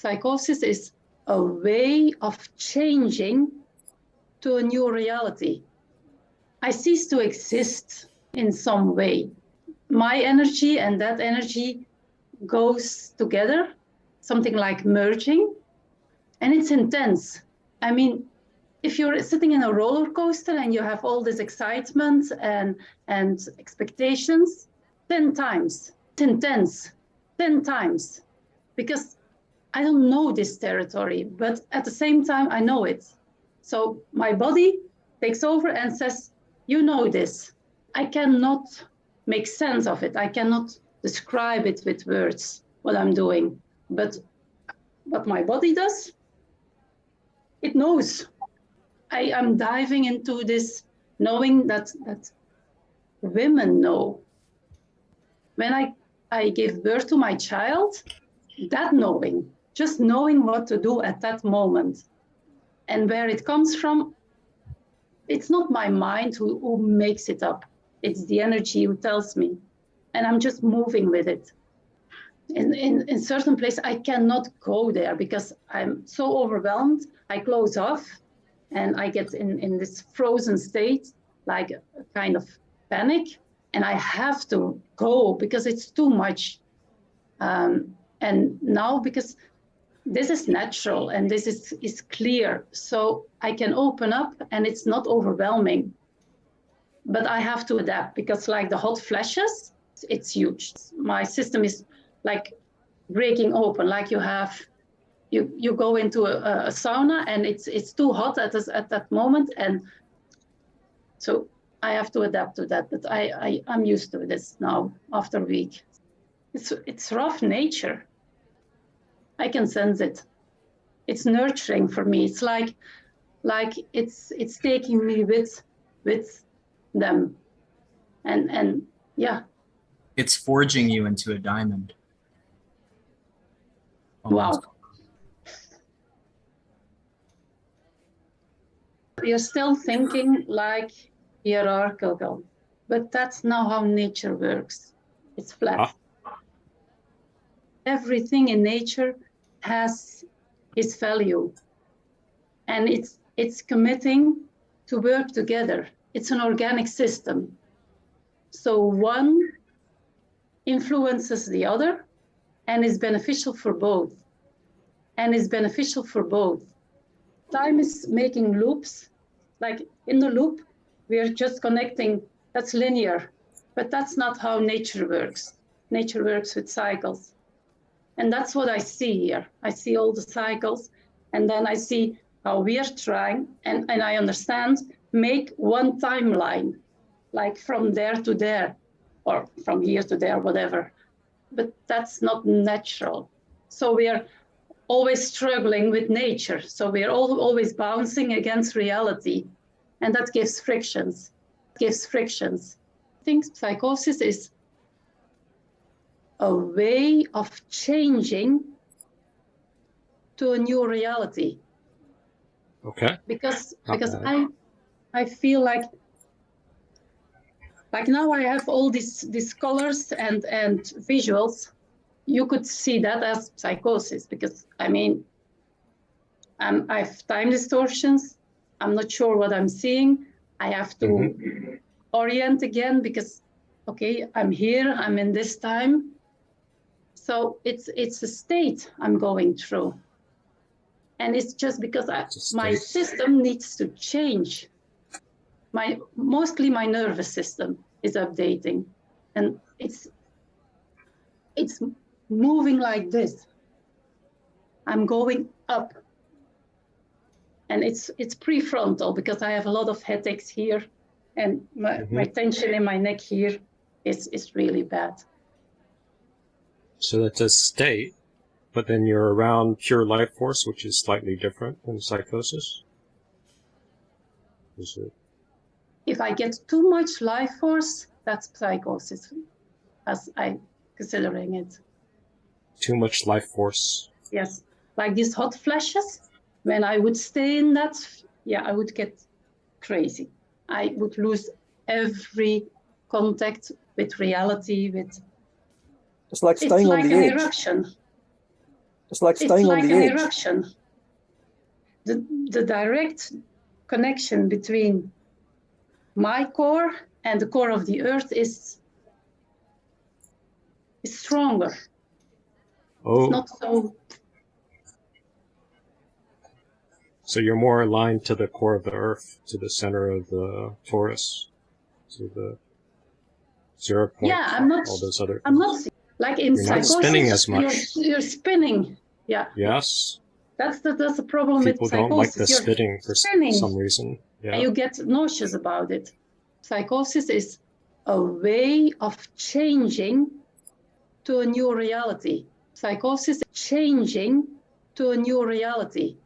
Psychosis is a way of changing to a new reality. I cease to exist in some way. My energy and that energy goes together, something like merging, and it's intense. I mean, if you're sitting in a roller coaster and you have all this excitement and, and expectations, 10 times, it's intense, 10 times, because I don't know this territory, but at the same time, I know it. So my body takes over and says, you know this. I cannot make sense of it. I cannot describe it with words, what I'm doing. But what my body does, it knows. I am diving into this knowing that, that women know. When I, I give birth to my child, that knowing, just knowing what to do at that moment and where it comes from, it's not my mind who, who makes it up. It's the energy who tells me. And I'm just moving with it. In, in, in certain places, I cannot go there because I'm so overwhelmed. I close off and I get in, in this frozen state, like a kind of panic. And I have to go because it's too much. Um, and now, because this is natural and this is, is clear. So I can open up and it's not overwhelming. But I have to adapt because like the hot flashes, it's huge. My system is like breaking open, like you have, you, you go into a, a sauna and it's, it's too hot at, this, at that moment. And so I have to adapt to that, but I, I, I'm used to this now after a week. It's, it's rough nature. I can sense it. It's nurturing for me. It's like, like it's it's taking me with with them, and and yeah. It's forging you into a diamond. Almost. Wow. You're still thinking like hierarchical, but that's not how nature works. It's flat. Ah. Everything in nature has its value. And it's it's committing to work together. It's an organic system. So one influences the other and is beneficial for both. And is beneficial for both. Time is making loops. Like in the loop we are just connecting. That's linear but that's not how nature works. Nature works with cycles and that's what I see here. I see all the cycles, and then I see how we are trying, and, and I understand, make one timeline, like from there to there, or from here to there, whatever. But that's not natural. So we are always struggling with nature. So we are all, always bouncing against reality. And that gives frictions, gives frictions. I think psychosis is a way of changing to a new reality. Okay. Because because I I feel like like now I have all these these colors and and visuals. You could see that as psychosis because I mean I'm, I have time distortions. I'm not sure what I'm seeing. I have to mm -hmm. orient again because okay, I'm here, I'm in this time. So it's it's a state I'm going through. And it's just because I, my system needs to change. My mostly my nervous system is updating and it's it's moving like this. I'm going up. And it's it's prefrontal because I have a lot of headaches here and my, mm -hmm. my tension in my neck here is, is really bad. So that's a state, but then you're around pure life force, which is slightly different than psychosis. Is it? If I get too much life force, that's psychosis, as I'm considering it. Too much life force. Yes, like these hot flashes. When I would stay in that, yeah, I would get crazy. I would lose every contact with reality, with it's like staying it's like on the an edge. eruption. It's like it's staying like on the an edge. eruption. The, the direct connection between my core and the core of the earth is, is stronger. Oh, It's not so, so you're more aligned to the core of the Earth, to the center of the torus, to the zero point. Yeah, I'm not- all those other. I'm not like in You're not psychosis. spinning as You're, much. you're spinning. Yeah, Yes, that's the that's the problem people with don't like psychosis. the You're spitting for spinning. some reason. Yeah. and you get nauseous about it. Psychosis is a way of changing to a new reality. Psychosis is changing to a new reality.